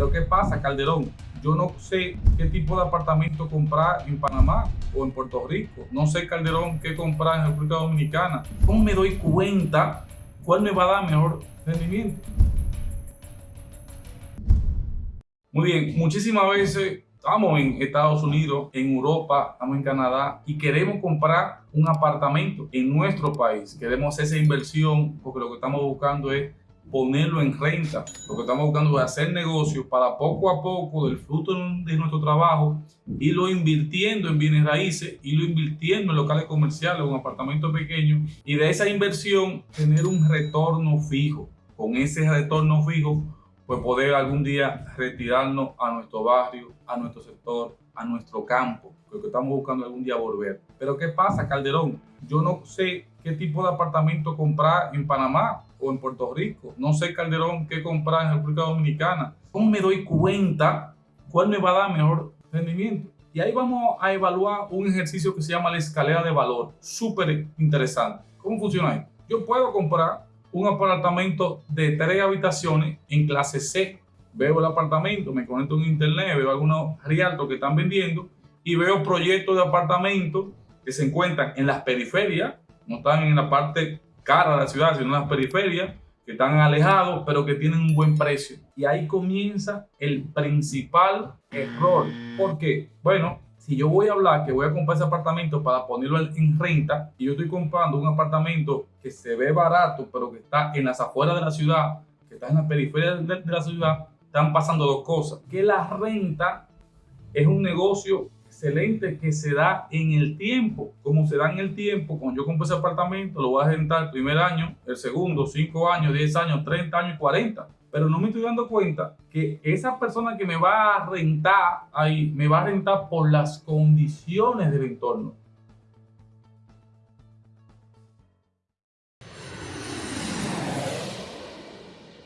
Pero ¿qué pasa, Calderón? Yo no sé qué tipo de apartamento comprar en Panamá o en Puerto Rico. No sé, Calderón, qué comprar en República Dominicana. ¿Cómo me doy cuenta cuál me va a dar mejor rendimiento? Muy bien, muchísimas veces estamos en Estados Unidos, en Europa, estamos en Canadá y queremos comprar un apartamento en nuestro país. Queremos esa inversión porque lo que estamos buscando es ponerlo en renta. Lo que estamos buscando es hacer negocios para poco a poco del fruto de nuestro trabajo irlo invirtiendo en bienes raíces, irlo invirtiendo en locales comerciales en apartamentos pequeños y de esa inversión tener un retorno fijo. Con ese retorno fijo, pues poder algún día retirarnos a nuestro barrio, a nuestro sector, a nuestro campo, porque estamos buscando algún día volver. Pero ¿qué pasa, Calderón? Yo no sé qué tipo de apartamento comprar en Panamá o en Puerto Rico. No sé, Calderón, qué comprar en República Dominicana. ¿Cómo me doy cuenta cuál me va a dar mejor rendimiento? Y ahí vamos a evaluar un ejercicio que se llama la escalera de valor. Súper interesante. ¿Cómo funciona esto? Yo puedo comprar un apartamento de tres habitaciones en clase C. Veo el apartamento, me conecto en internet, veo algunos rialtos que están vendiendo y veo proyectos de apartamentos que se encuentran en las periferias, no están en la parte cara de la ciudad, sino en las periferias, que están alejados, pero que tienen un buen precio. Y ahí comienza el principal error. ¿Por qué? Bueno, si yo voy a hablar que voy a comprar ese apartamento para ponerlo en renta y yo estoy comprando un apartamento que se ve barato, pero que está en las afueras de la ciudad, que está en la periferia de, la ciudad, están pasando dos cosas. Que la renta es un negocio excelente que se da en el tiempo. Como se da en el tiempo, cuando yo compro ese apartamento, lo voy a rentar el primer año, el segundo, cinco años, diez años, 30 años, 40. Pero no me estoy dando cuenta que esa persona que me va a rentar ahí, me va a rentar por las condiciones del entorno.